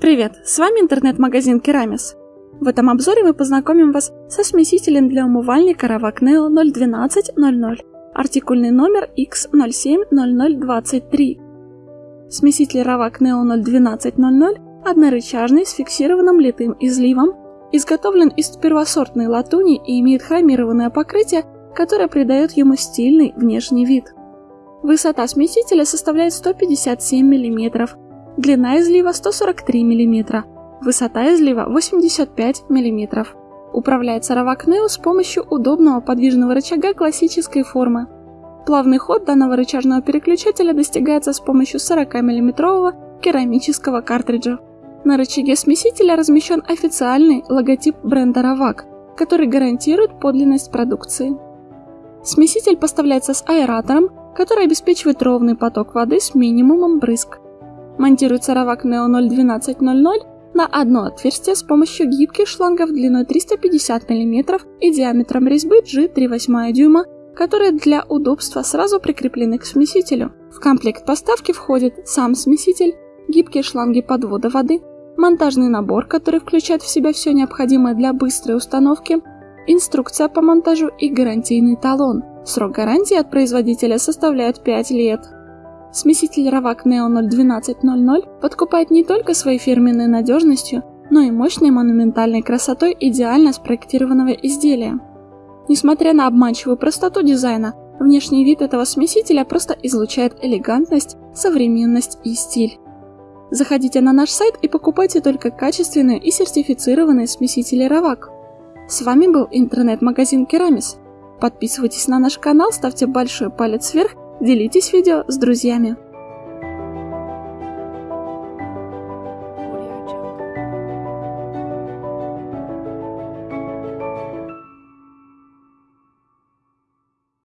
Привет, с вами интернет-магазин Керамис. В этом обзоре мы познакомим вас со смесителем для умывальника Ravak Neo 01200, артикульный номер X070023. Смеситель Ravak Neo 01200 однорычажный с фиксированным литым изливом, изготовлен из первосортной латуни и имеет хромированное покрытие, которое придает ему стильный внешний вид. Высота смесителя составляет 157 мм, длина излива 143 мм, высота излива 85 мм. Управляется Равакнео с помощью удобного подвижного рычага классической формы. Плавный ход данного рычажного переключателя достигается с помощью 40 мм керамического картриджа. На рычаге смесителя размещен официальный логотип бренда Равак, который гарантирует подлинность продукции. Смеситель поставляется с аэратором, который обеспечивает ровный поток воды с минимумом брызг. Монтируется Ravak Neo 01200 на одно отверстие с помощью гибких шлангов длиной 350 мм и диаметром резьбы G3,8 дюйма, которые для удобства сразу прикреплены к смесителю. В комплект поставки входит сам смеситель, гибкие шланги подвода воды, монтажный набор, который включает в себя все необходимое для быстрой установки, инструкция по монтажу и гарантийный талон. Срок гарантии от производителя составляет 5 лет. Смеситель Ravak Neo 01200 подкупает не только своей фирменной надежностью, но и мощной монументальной красотой идеально спроектированного изделия. Несмотря на обманчивую простоту дизайна, внешний вид этого смесителя просто излучает элегантность, современность и стиль. Заходите на наш сайт и покупайте только качественные и сертифицированные смесители Равак. С вами был интернет-магазин Керамис. Подписывайтесь на наш канал, ставьте большой палец вверх Делитесь видео с друзьями.